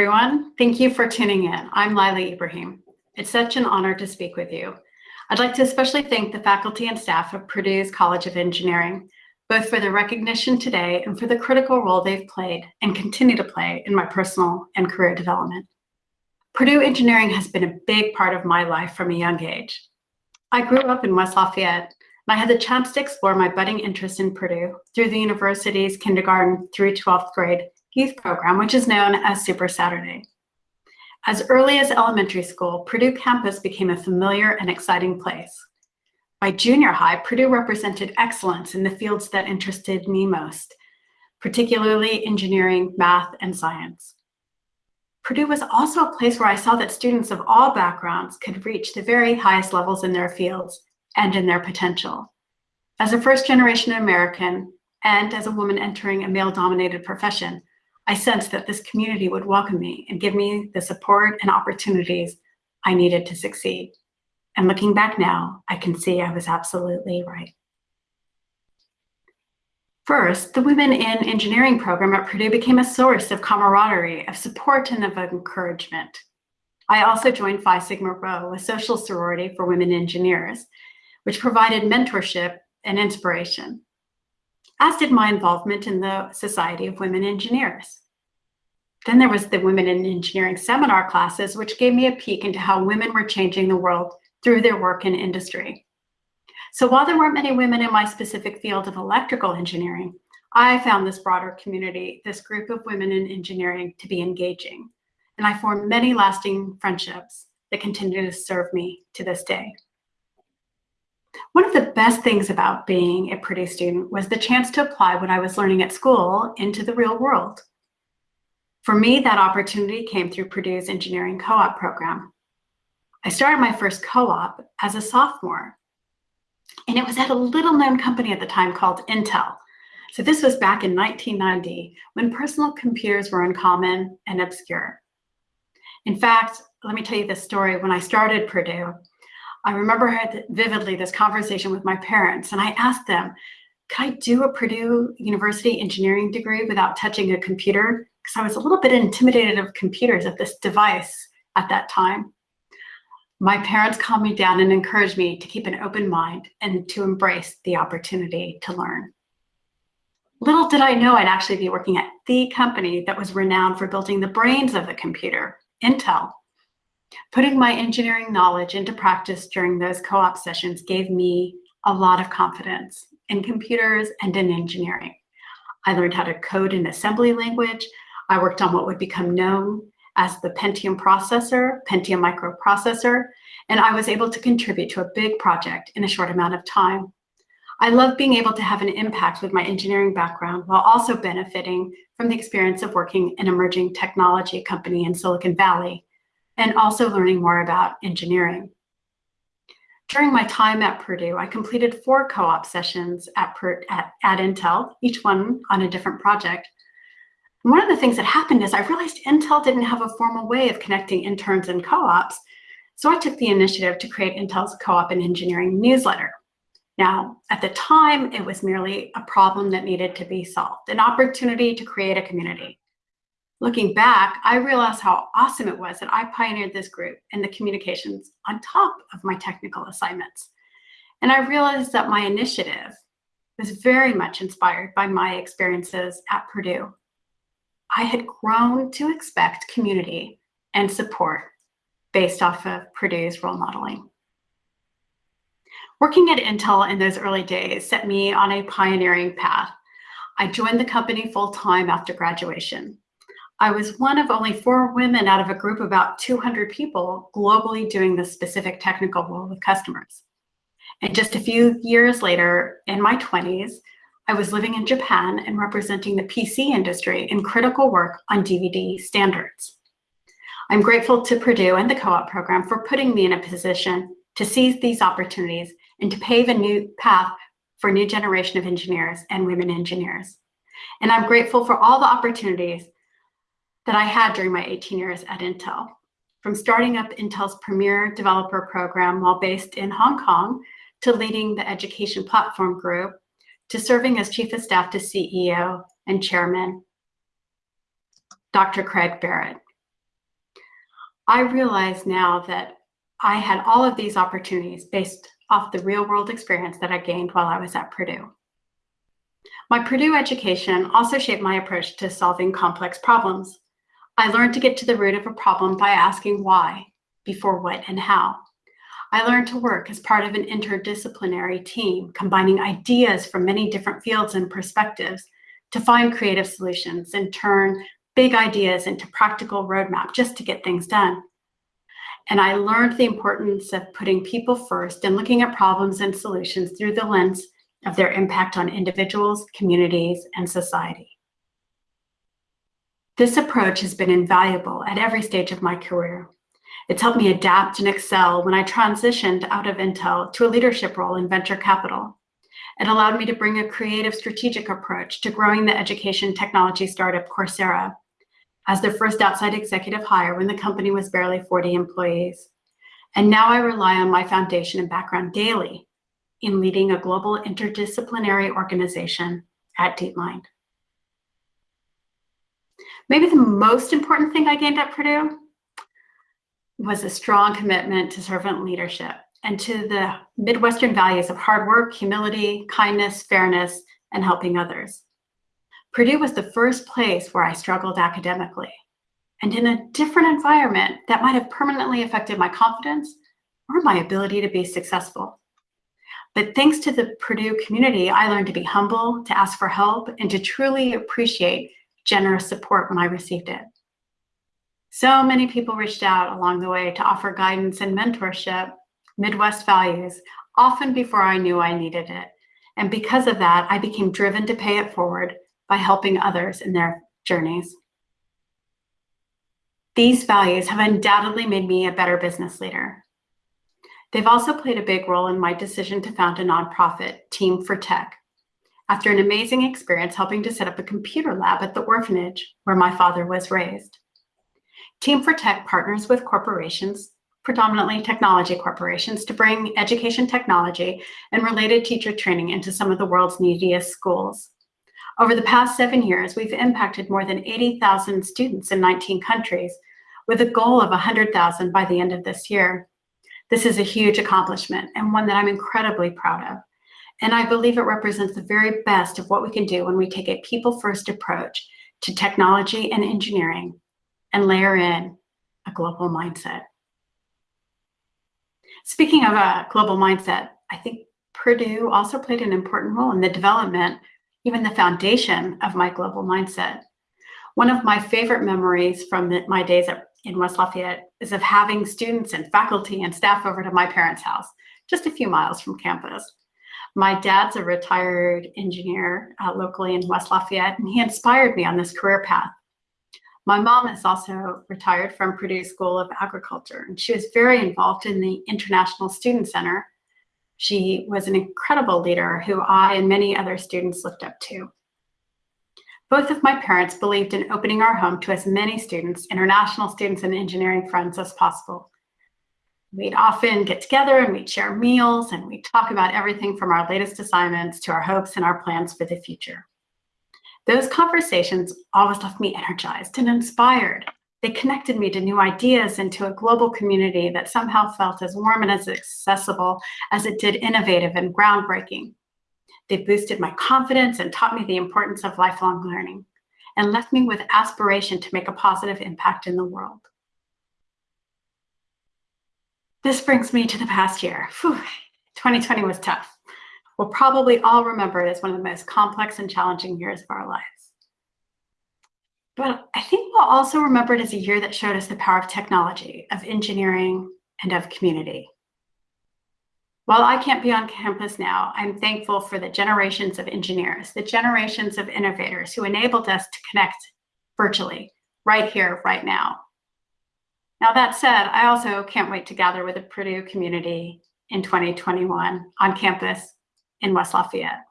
Everyone. Thank you for tuning in. I'm Lila Ibrahim. It's such an honor to speak with you. I'd like to especially thank the faculty and staff of Purdue's College of Engineering, both for their recognition today and for the critical role they've played and continue to play in my personal and career development. Purdue Engineering has been a big part of my life from a young age. I grew up in West Lafayette, and I had the chance to explore my budding interest in Purdue through the university's kindergarten through 12th grade youth program, which is known as Super Saturday. As early as elementary school, Purdue campus became a familiar and exciting place. By junior high, Purdue represented excellence in the fields that interested me most, particularly engineering, math, and science. Purdue was also a place where I saw that students of all backgrounds could reach the very highest levels in their fields and in their potential. As a first generation American and as a woman entering a male dominated profession, I sensed that this community would welcome me and give me the support and opportunities I needed to succeed. And looking back now, I can see I was absolutely right. First, the Women in Engineering program at Purdue became a source of camaraderie, of support, and of encouragement. I also joined Phi Sigma Rho, a social sorority for women engineers, which provided mentorship and inspiration, as did my involvement in the Society of Women Engineers. Then there was the Women in Engineering seminar classes, which gave me a peek into how women were changing the world through their work in industry. So while there weren't many women in my specific field of electrical engineering, I found this broader community, this group of women in engineering to be engaging. And I formed many lasting friendships that continue to serve me to this day. One of the best things about being a Purdue student was the chance to apply what I was learning at school into the real world. For me, that opportunity came through Purdue's engineering co-op program. I started my first co-op as a sophomore and it was at a little known company at the time called Intel. So this was back in 1990 when personal computers were uncommon and obscure. In fact, let me tell you this story. When I started Purdue, I remember vividly this conversation with my parents and I asked them, could I do a Purdue University engineering degree without touching a computer? Because I was a little bit intimidated of computers of this device at that time. My parents calmed me down and encouraged me to keep an open mind and to embrace the opportunity to learn. Little did I know I'd actually be working at the company that was renowned for building the brains of the computer, Intel. Putting my engineering knowledge into practice during those co-op sessions gave me a lot of confidence in computers and in engineering. I learned how to code in assembly language. I worked on what would become known as the Pentium processor, Pentium microprocessor, and I was able to contribute to a big project in a short amount of time. I love being able to have an impact with my engineering background while also benefiting from the experience of working in an emerging technology company in Silicon Valley and also learning more about engineering. During my time at Purdue, I completed four co-op sessions at, at, at Intel, each one on a different project, one of the things that happened is I realized Intel didn't have a formal way of connecting interns and co-ops. So I took the initiative to create Intel's co-op and engineering newsletter. Now, at the time, it was merely a problem that needed to be solved, an opportunity to create a community. Looking back, I realized how awesome it was that I pioneered this group and the communications on top of my technical assignments. And I realized that my initiative was very much inspired by my experiences at Purdue I had grown to expect community and support based off of Purdue's role modeling. Working at Intel in those early days set me on a pioneering path. I joined the company full-time after graduation. I was one of only four women out of a group of about 200 people globally doing this specific technical role with customers. And just a few years later, in my 20s, I was living in Japan and representing the PC industry in critical work on DVD standards. I'm grateful to Purdue and the co-op program for putting me in a position to seize these opportunities and to pave a new path for a new generation of engineers and women engineers. And I'm grateful for all the opportunities that I had during my 18 years at Intel. From starting up Intel's premier developer program while based in Hong Kong to leading the education platform group to serving as Chief of Staff to CEO and Chairman. Dr. Craig Barrett. I realize now that I had all of these opportunities based off the real world experience that I gained while I was at Purdue. My Purdue education also shaped my approach to solving complex problems. I learned to get to the root of a problem by asking why before what and how. I learned to work as part of an interdisciplinary team, combining ideas from many different fields and perspectives to find creative solutions and turn big ideas into practical roadmap just to get things done. And I learned the importance of putting people first and looking at problems and solutions through the lens of their impact on individuals, communities, and society. This approach has been invaluable at every stage of my career. It's helped me adapt and excel when I transitioned out of Intel to a leadership role in venture capital. It allowed me to bring a creative strategic approach to growing the education technology startup Coursera as their first outside executive hire when the company was barely 40 employees. And now I rely on my foundation and background daily in leading a global interdisciplinary organization at DeepMind. Maybe the most important thing I gained at Purdue was a strong commitment to servant leadership and to the Midwestern values of hard work, humility, kindness, fairness, and helping others. Purdue was the first place where I struggled academically. And in a different environment, that might have permanently affected my confidence or my ability to be successful. But thanks to the Purdue community, I learned to be humble, to ask for help, and to truly appreciate generous support when I received it. So many people reached out along the way to offer guidance and mentorship, Midwest values, often before I knew I needed it. And because of that, I became driven to pay it forward by helping others in their journeys. These values have undoubtedly made me a better business leader. They've also played a big role in my decision to found a nonprofit, Team for Tech, after an amazing experience helping to set up a computer lab at the orphanage where my father was raised. Team for Tech partners with corporations, predominantly technology corporations, to bring education technology and related teacher training into some of the world's neediest schools. Over the past seven years, we've impacted more than 80,000 students in 19 countries with a goal of 100,000 by the end of this year. This is a huge accomplishment and one that I'm incredibly proud of. And I believe it represents the very best of what we can do when we take a people-first approach to technology and engineering and layer in a global mindset. Speaking of a global mindset, I think Purdue also played an important role in the development even the foundation of my global mindset. One of my favorite memories from my days at, in West Lafayette is of having students and faculty and staff over to my parents' house, just a few miles from campus. My dad's a retired engineer uh, locally in West Lafayette, and he inspired me on this career path. My mom is also retired from Purdue School of Agriculture, and she was very involved in the International Student Center, she was an incredible leader who I and many other students looked up to. Both of my parents believed in opening our home to as many students, international students and engineering friends as possible. We'd often get together and we'd share meals and we'd talk about everything from our latest assignments to our hopes and our plans for the future. Those conversations always left me energized and inspired they connected me to new ideas and to a global community that somehow felt as warm and as accessible as it did innovative and groundbreaking. They boosted my confidence and taught me the importance of lifelong learning and left me with aspiration to make a positive impact in the world. This brings me to the past year. Whew, 2020 was tough. We'll probably all remember it as one of the most complex and challenging years of our lives. But I think we'll also remember it as a year that showed us the power of technology, of engineering, and of community. While I can't be on campus now, I'm thankful for the generations of engineers, the generations of innovators who enabled us to connect virtually, right here, right now. Now that said, I also can't wait to gather with the Purdue community in 2021 on campus in West Lafayette.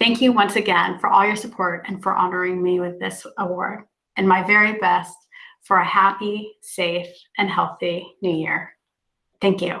Thank you once again for all your support and for honoring me with this award and my very best for a happy, safe, and healthy new year. Thank you.